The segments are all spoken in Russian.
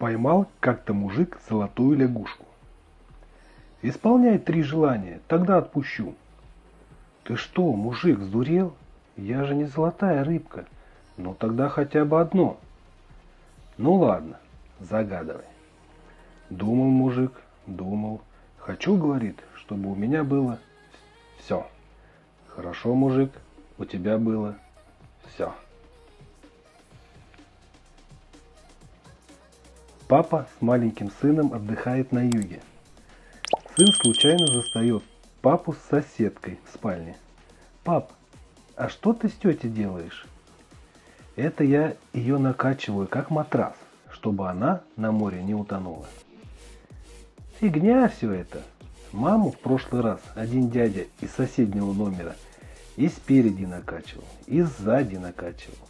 Поймал как-то мужик золотую лягушку. Исполняй три желания, тогда отпущу. Ты что, мужик, сдурел? Я же не золотая рыбка. Ну тогда хотя бы одно. Ну ладно, загадывай. Думал мужик, думал. Хочу, говорит, чтобы у меня было все. Хорошо, мужик, у тебя было все. Папа с маленьким сыном отдыхает на юге. Сын случайно застает папу с соседкой в спальне. «Пап, а что ты с тетей делаешь?» «Это я ее накачиваю, как матрас, чтобы она на море не утонула». «Фигня все это!» Маму в прошлый раз один дядя из соседнего номера и спереди накачивал, и сзади накачивал.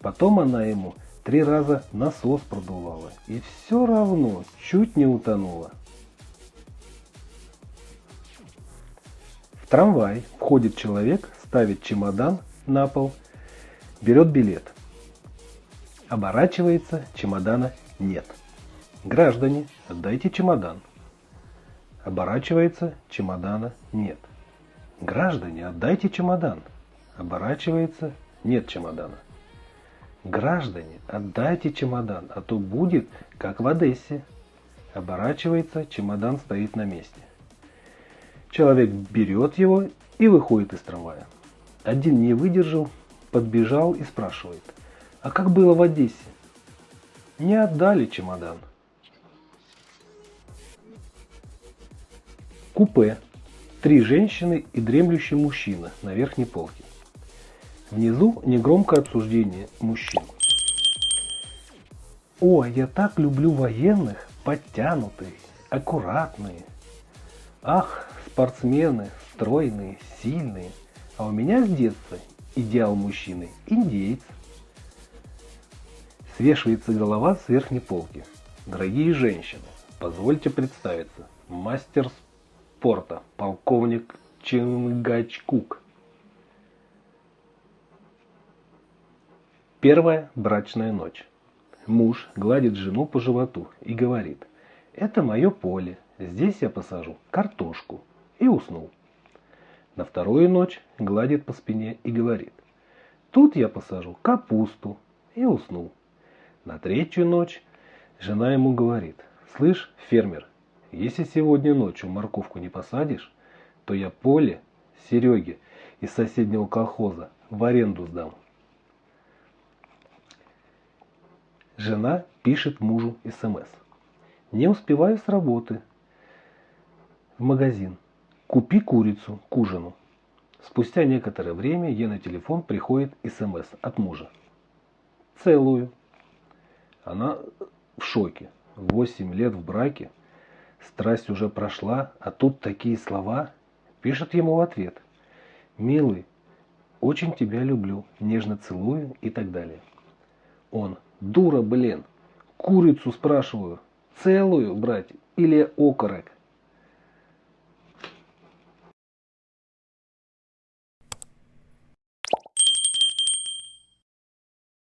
Потом она ему три раза насос продувала, и все равно чуть не утонула. В трамвай входит человек, ставит чемодан на пол, берет билет. Оборачивается, чемодана нет. Граждане, отдайте чемодан. Оборачивается, чемодана нет. Граждане, отдайте чемодан. Оборачивается, нет чемодана. Граждане, отдайте чемодан, а то будет, как в Одессе. Оборачивается, чемодан стоит на месте. Человек берет его и выходит из трамвая. Один не выдержал, подбежал и спрашивает, а как было в Одессе? Не отдали чемодан. Купе. Три женщины и дремлющий мужчина на верхней полке. Внизу негромкое обсуждение мужчин. О, я так люблю военных, подтянутые, аккуратные. Ах, спортсмены, стройные, сильные. А у меня с детства идеал мужчины – индейец. Свешивается голова с верхней полки. Дорогие женщины, позвольте представиться. Мастер спорта, полковник Чингачкук. Первая брачная ночь. Муж гладит жену по животу и говорит, это мое поле, здесь я посажу картошку и уснул. На вторую ночь гладит по спине и говорит, тут я посажу капусту и уснул. На третью ночь жена ему говорит, слышь, фермер, если сегодня ночью морковку не посадишь, то я поле Сереге из соседнего колхоза в аренду сдам. Жена пишет мужу СМС. Не успеваю с работы. В магазин. Купи курицу к ужину. Спустя некоторое время ей на телефон приходит СМС от мужа. Целую. Она в шоке. Восемь лет в браке. Страсть уже прошла, а тут такие слова. Пишет ему в ответ. Милый, очень тебя люблю, нежно целую и так далее. Он. Дура, блин. Курицу спрашиваю. Целую брать или окорок?